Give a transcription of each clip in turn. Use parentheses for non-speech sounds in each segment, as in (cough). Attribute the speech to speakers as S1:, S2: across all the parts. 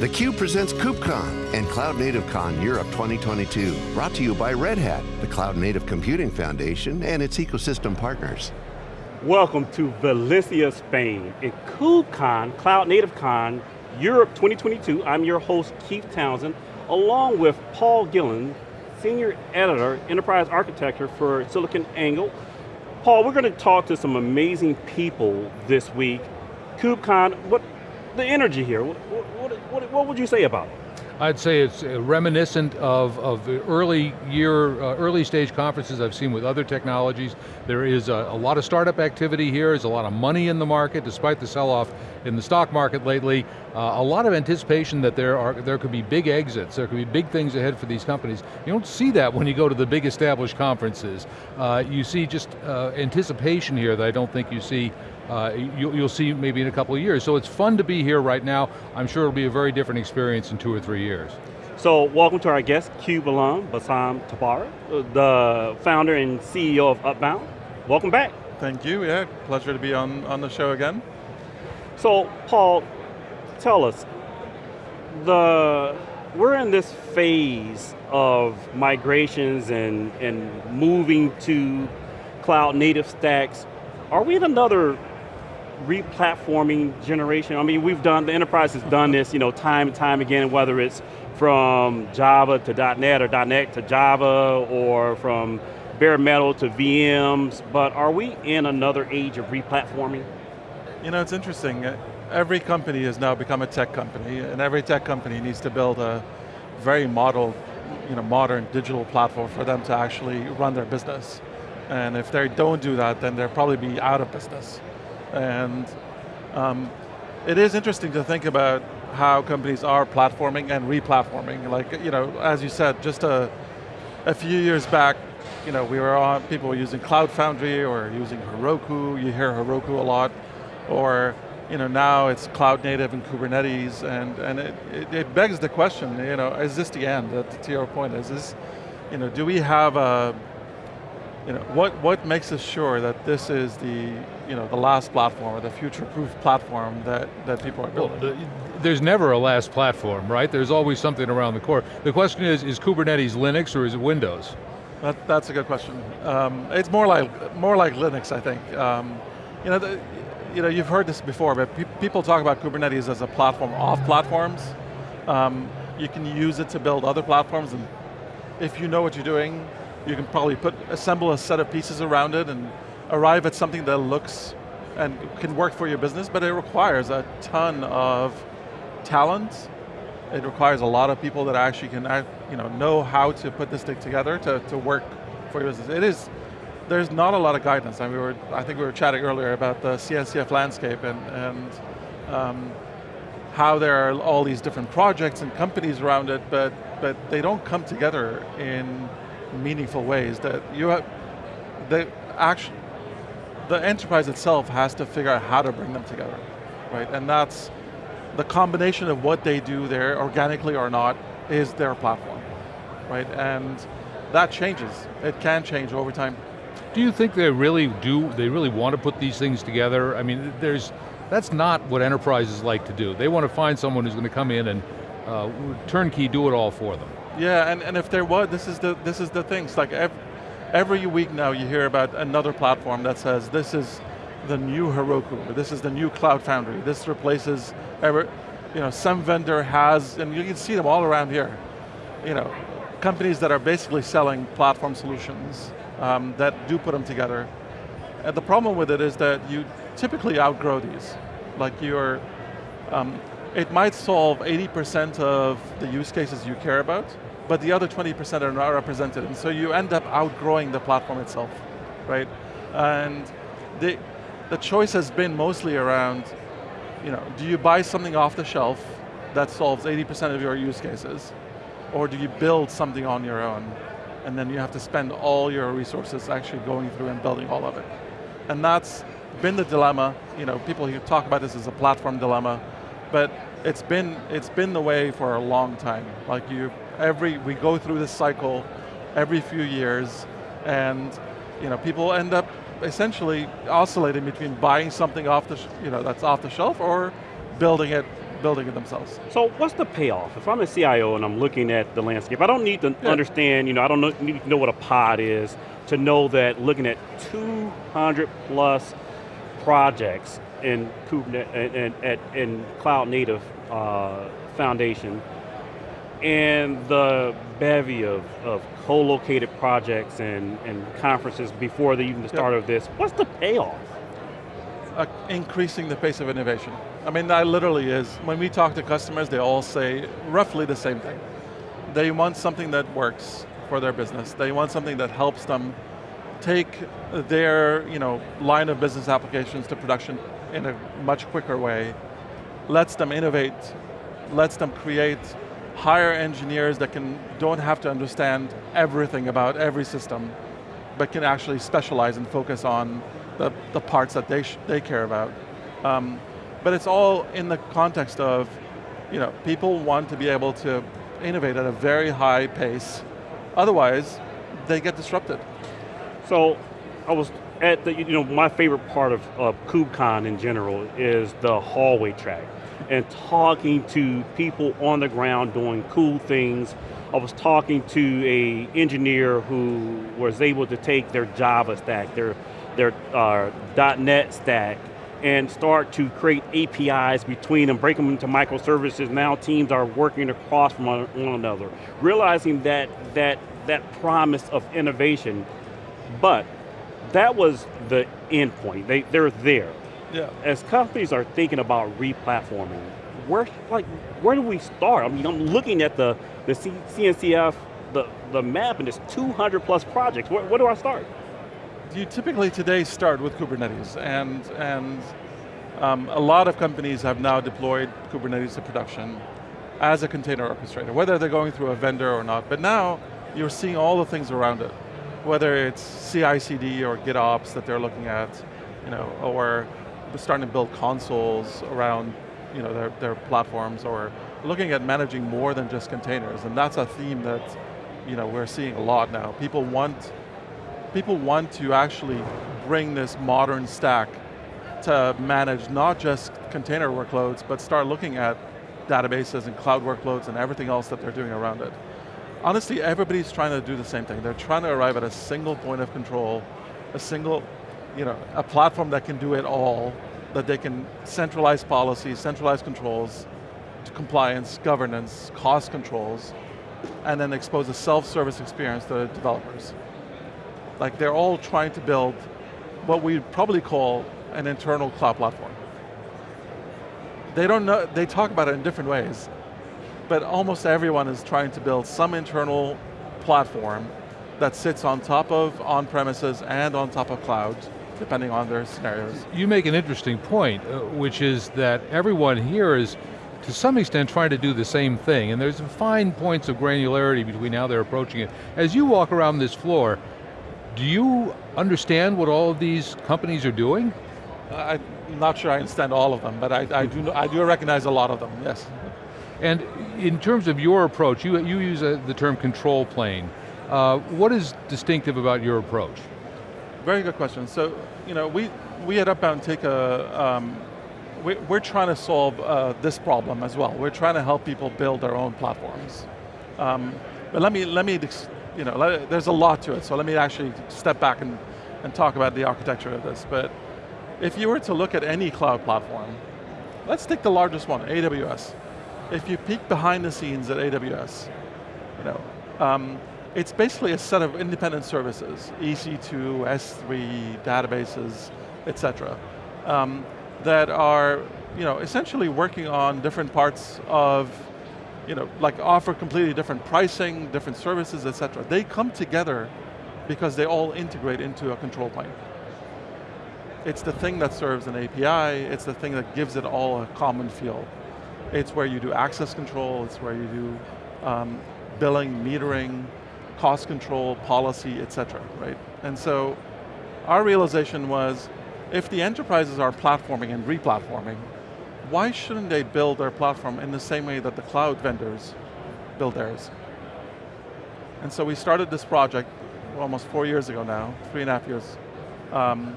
S1: theCUBE presents KubeCon and Cloud Native Con Europe 2022. Brought to you by Red Hat, the Cloud Native Computing Foundation and its ecosystem partners.
S2: Welcome to Valencia, Spain, at KubeCon, Cloud Native Con, Europe 2022. I'm your host, Keith Townsend, along with Paul Gillen, Senior Editor, Enterprise Architecture for SiliconANGLE. Paul, we're going to talk to some amazing people this week. KubeCon, what, the energy here, what, what, what, what would you say about it?
S3: I'd say it's reminiscent of, of early year, uh, early stage conferences I've seen with other technologies. There is a, a, lot of startup activity here, there's a lot of money in the market, despite the sell-off in the stock market lately. Uh, a lot of anticipation that there are there could be big exits, there could be big things ahead for these companies. You don't see that when you go to the big established conferences. Uh, you see just uh, anticipation here that I don't think you see uh, you, will see maybe in a couple of years. So it's fun to be here right now. I'm sure it'll be a very different experience in two or three years.
S2: So welcome to our guest, CUBE alum, Bassam Tabbara, the founder and CEO of Upbound. Welcome back.
S4: Thank you, yeah, pleasure to be on, on the show again.
S2: So Paul, tell us, the we're in this phase of migrations and, and moving to cloud native stacks. Are we in another replatforming generation. I mean, we've done, the enterprise has done this, you know, time and time again, whether it's from Java to .NET or .NET to Java or from bare metal to VMs, but are we in another age of replatforming?
S4: You know, it's interesting. Uh, every company has now become a tech company, and every tech company needs to build a very model, you know, modern digital platform for them to actually run their business. And if they don't do that, then they'll probably be out of business. And um, it is interesting to think about how companies are platforming and replatforming. Like, you know, as you said, just a, a few years back, you know, we were on, people were using Cloud Foundry or using Heroku, you hear Heroku a lot, or you know, now it's cloud native and Kubernetes, and, and it, it, it begs the question, you know, is this the end, to your point, is this, you know, do we have a, you know, what, what makes us sure that this is the, you know, the last platform or the future-proof platform that, that people are building? Well,
S3: there's never a last platform, right? There's always something around the core. The question is, is Kubernetes Linux or is it Windows?
S4: That, that's a good question. Um, it's more like, more like Linux, I think. Um, you, know, the, you know, you've heard this before, but pe people talk about Kubernetes as a platform off platforms. Um, you can use it to build other platforms, and if you know what you're doing, you can probably put, assemble a set of pieces around it and arrive at something that looks and can work for your business, but it requires a ton of talent. It requires a lot of people that actually can you know, know how to put this thing together to, to work for your business. It is, there's not a lot of guidance. I, mean, we were, I think we were chatting earlier about the CNCF landscape and, and um, how there are all these different projects and companies around it, but, but they don't come together in meaningful ways that you have, the actual, the enterprise itself has to figure out how to bring them together, right? And that's the combination of what they do there, organically or not, is their platform, right? And that changes. It can change over time.
S3: Do you think they really do, they really want to put these things together? I mean, there's, that's not what enterprises like to do. They want to find someone who's going to come in and uh, turnkey do it all for them.
S4: Yeah, and, and if there was, this is the, this is the things, like every, every week now you hear about another platform that says this is the new Heroku, this is the new Cloud Foundry, this replaces, every, you know, some vendor has, and you can see them all around here, you know, companies that are basically selling platform solutions um, that do put them together. And the problem with it is that you typically outgrow these. Like you're, um, it might solve 80% of the use cases you care about, but the other 20% are not represented, and so you end up outgrowing the platform itself, right? And the, the choice has been mostly around, you know, do you buy something off the shelf that solves 80% of your use cases, or do you build something on your own, and then you have to spend all your resources actually going through and building all of it. And that's been the dilemma, you know, people who talk about this as a platform dilemma, but it's been, it's been the way for a long time. Like you, every, we go through this cycle every few years and you know, people end up essentially oscillating between buying something off the, you know, that's off the shelf or building it, building it themselves.
S2: So what's the payoff? If I'm a CIO and I'm looking at the landscape, I don't need to
S4: Yeah.
S2: understand, you know, I don't know, need to know what a pod is to know that looking at 200 plus projects in Kubernetes and, and, and, in cloud native uh, foundation and the bevy of, of co-located projects and, and conferences before the, even the start of this, what's the payoff?
S4: uh, increasing the pace of innovation. I mean, that literally is, when we talk to customers, they all say roughly the same thing. They want something that works for their business. They want something that helps them take their you know, line of business applications to production in a much quicker way, lets them innovate, lets them create, hire engineers that can, don't have to understand everything about every system, but can actually specialize and focus on the, the parts that they, they care about. Um, but it's all in the context of, you know, people want to be able to innovate at a very high pace, otherwise they get disrupted.
S2: So, I was at the, you know, my favorite part of, of KubeCon in general is the hallway track and talking to people on the ground doing cool things. I was talking to a engineer who was able to take their Java stack, their their uh, .NET stack and start to create APIs between them, break them into microservices. Now teams are working across from one another, realizing that that that promise of innovation, but that was the end point. They they're there.
S4: Yeah.
S2: As companies are thinking about replatforming, where like where do we start? I mean, I'm looking at the the C CNCF the the map and it's 200 plus projects. Where, where do I start?
S4: you typically today start with Kubernetes, and, and um, a lot of companies have now deployed Kubernetes to production as a container orchestrator, whether they're going through a vendor or not. But now, you're seeing all the things around it, whether it's CI/CD or GitOps that they're looking at, you know, or starting to build consoles around you know, their, their platforms, or looking at managing more than just containers, and that's a theme that you know, we're seeing a lot now. People want people want to actually bring this modern stack to manage not just container workloads, but start looking at databases and cloud workloads and everything else that they're doing around it. Honestly, everybody's trying to do the same thing. They're trying to arrive at a single point of control, a single, you know, a platform that can do it all, that they can centralize policies, centralize controls, compliance, governance, cost controls, and then expose a self-service experience to developers. Like they're all trying to build what we probably call an internal cloud platform. They don't know, they talk about it in different ways, but almost everyone is trying to build some internal platform that sits on top of on-premises and on top of cloud, depending on their scenarios.
S3: You make an interesting point, uh, which is that everyone here is to some extent trying to do the same thing, and there's fine points of granularity between how they're approaching it. As you walk around this floor, do you understand what all of these companies are doing?
S4: I'm not sure I understand all of them, but I, I, do, I do recognize a lot of them, yes.
S3: And in terms of your approach, you, you use a, the term control plane. Uh, what is distinctive about your approach?
S4: Very good question. So, you know, we, we at Upbound take a, um, we, we're trying to solve uh, this problem as well. We're trying to help people build their own platforms. Um, but let me, let me you know, let, there's a lot to it, so let me actually step back and, and talk about the architecture of this. But if you were to look at any cloud platform, let's take the largest one, AWS. If you peek behind the scenes at AWS, you know, um, it's basically a set of independent services, EC2, S3, databases, et cetera, um, that are you know, essentially working on different parts of you know, like offer completely different pricing, different services, et cetera. They come together because they all integrate into a control plane. It's the thing that serves an API, it's the thing that gives it all a common feel. It's where you do access control, it's where you do um, billing, metering, cost control, policy, et cetera, right? And so, our realization was, if the enterprises are platforming and replatforming, why shouldn't they build their platform in the same way that the cloud vendors build theirs? And so we started this project almost four years ago now, three and a half years, um,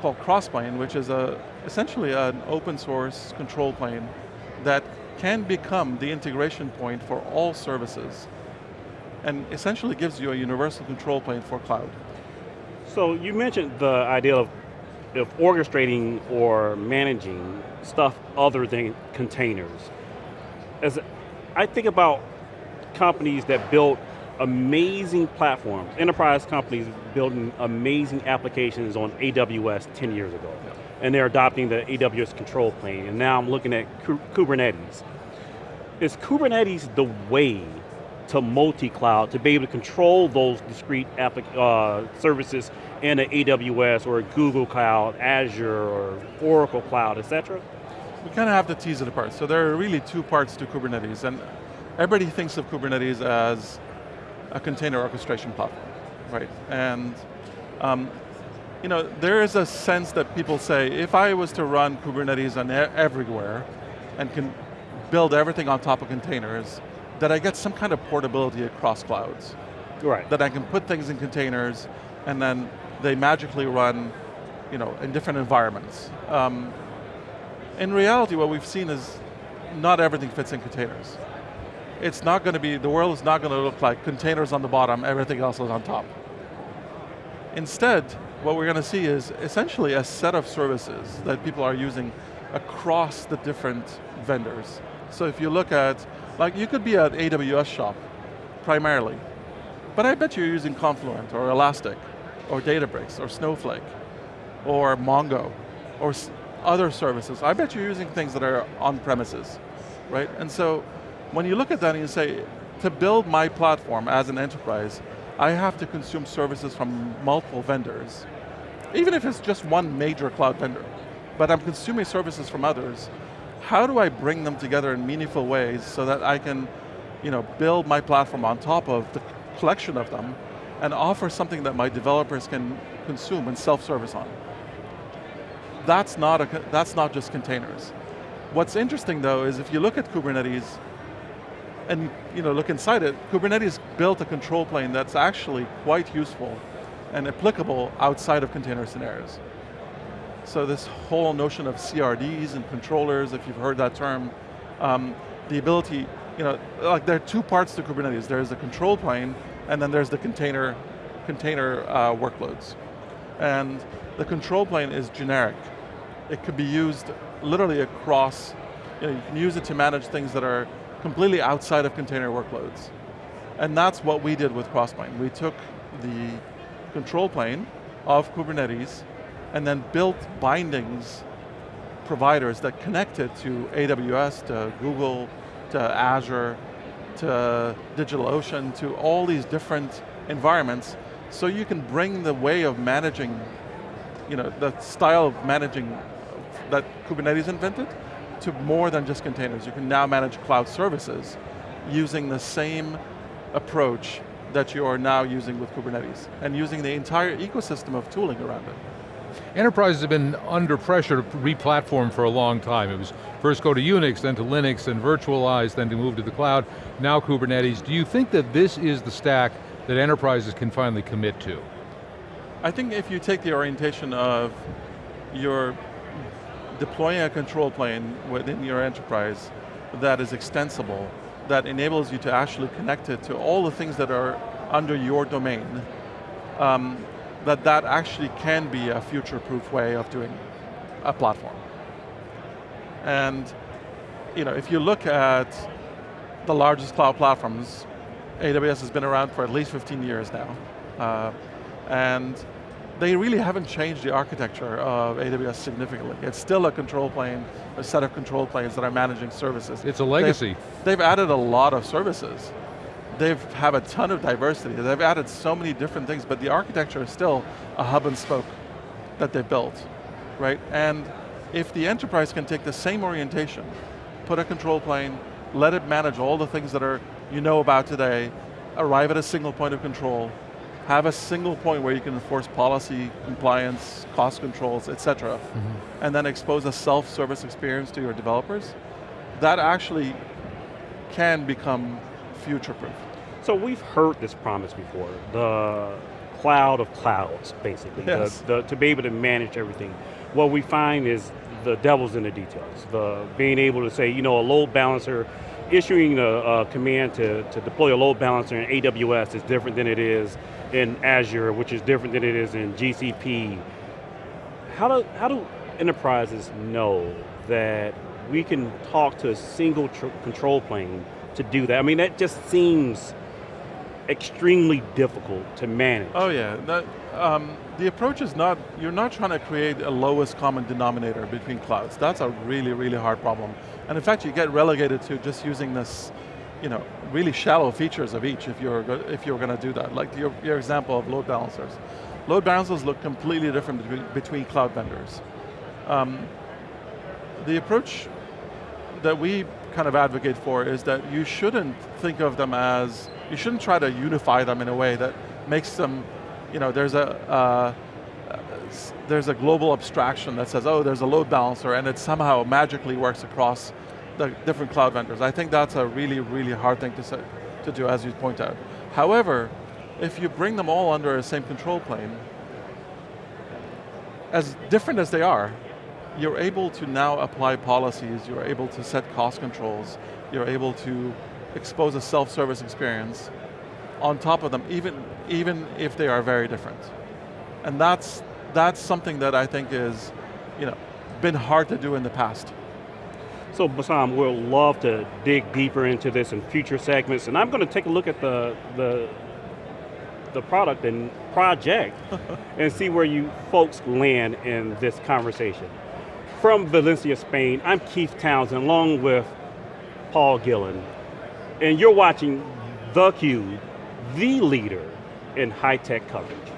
S4: called Crossplane, which is a, essentially an open source control plane that can become the integration point for all services and essentially gives you a universal control plane for cloud.
S2: So you mentioned the idea of, of orchestrating or managing stuff other than containers. As I think about companies that built amazing platforms, enterprise companies building amazing applications on AWS 10 years ago. Yeah. And they're adopting the AWS control plane, and now I'm looking at Kubernetes. Is Kubernetes the way to multi-cloud to be able to control those discrete uh, services in an AWS or a Google Cloud, Azure, or Oracle Cloud, et cetera?
S4: We kind of have to tease it apart. So there are really two parts to Kubernetes, and everybody thinks of Kubernetes as a container orchestration platform, right? And um, you know, there is a sense that people say, if I was to run Kubernetes on everywhere and can build everything on top of containers, that I get some kind of portability across clouds.
S2: Right.
S4: That I can put things in containers and then they magically run you know, in different environments. Um, in reality, what we've seen is not everything fits in containers it's not going to be, the world is not going to look like containers on the bottom, everything else is on top. Instead, what we're going to see is essentially a set of services that people are using across the different vendors. So if you look at, like you could be an AWS shop, primarily, but I bet you're using Confluent or Elastic, or Databricks, or Snowflake, or Mongo, or other services. I bet you're using things that are on premises, right? And so when you look at that and you say, to build my platform as an enterprise, I have to consume services from multiple vendors. Even if it's just one major cloud vendor, but I'm consuming services from others, how do I bring them together in meaningful ways so that I can you know, build my platform on top of the collection of them and offer something that my developers can consume and self-service on. That's not, a, that's not just containers. What's interesting though is if you look at Kubernetes, and you know, look inside it, Kubernetes built a control plane that's actually quite useful and applicable outside of container scenarios. So this whole notion of CRDs and controllers, if you've heard that term, um, the ability, you know, like there are two parts to Kubernetes. There's the control plane, and then there's the container, container uh, workloads. And the control plane is generic. It could be used literally across, you, know, you can use it to manage things that are completely outside of container workloads. And that's what we did with Crossplane. We took the control plane of Kubernetes and then built bindings providers that connected to AWS, to Google, to Azure, to DigitalOcean, to all these different environments, so you can bring the way of managing, you know, the style of managing that Kubernetes invented to more than just containers. You can now manage cloud services using the same approach that you are now using with Kubernetes, and using the entire ecosystem of tooling around it.
S3: Enterprises have been under pressure to re-platform for a long time. It was first go to Unix, then to Linux, then virtualize, then to move to the cloud, now Kubernetes. Do you think that this is the stack that enterprises can finally commit to?
S4: I think if you take the orientation of your deploying a control plane within your enterprise that is extensible, that enables you to actually connect it to all the things that are under your domain, um, that that actually can be a future-proof way of doing a platform. And you know, if you look at the largest cloud platforms, AWS has been around for at least 15 years now. Uh, and they really haven't changed the architecture of AWS significantly. It's still a control plane, a set of control planes that are managing services.
S3: It's a legacy.
S4: They've, they've added a lot of services. They have have a ton of diversity. They've added so many different things, but the architecture is still a hub and spoke that they built, right? And if the enterprise can take the same orientation, put a control plane, let it manage all the things that are you know about today, arrive at a single point of control, have a single point where you can enforce policy, compliance, cost controls, et cetera, mm -hmm. and then expose a self-service experience to your developers, that actually can become future-proof.
S2: So we've heard this promise before, the cloud of clouds, basically,
S4: yes.
S2: the, the, to be able to manage everything. What we find is the devil's in the details. The being able to say, you know, a load balancer, issuing a, a command to, to deploy a load balancer in AWS is different than it is in Azure, which is different than it is in GCP. How do, how do enterprises know that we can talk to a single control plane to do that? I mean, that just seems extremely difficult to manage.
S4: Oh yeah, that, um, the approach is not, you're not trying to create a lowest common denominator between clouds. That's a really, really hard problem. And in fact, you get relegated to just using this, you know, really shallow features of each if you're, if you're going to do that. Like your, your example of load balancers. Load balancers look completely different between, between cloud vendors. Um, the approach that we kind of advocate for is that you shouldn't think of them as, you shouldn't try to unify them in a way that makes them, you know, there's a, uh, there's a global abstraction that says, oh, there's a load balancer and it somehow magically works across the different cloud vendors. I think that's a really, really hard thing to, say, to do, as you point out. However, if you bring them all under the same control plane, as different as they are, you're able to now apply policies, you're able to set cost controls, you're able to expose a self-service experience on top of them, even, even if they are very different. And that's, that's something that I think is, you know, been hard to do in the past.
S2: So Bassam, we'll love to dig deeper into this in future segments, and I'm going to take a look at the, the, the product and project (laughs) and see where you folks land in this conversation. From Valencia, Spain, I'm Keith Townsend, along with Paul Gillen, and you're watching theCUBE, the leader in high-tech coverage.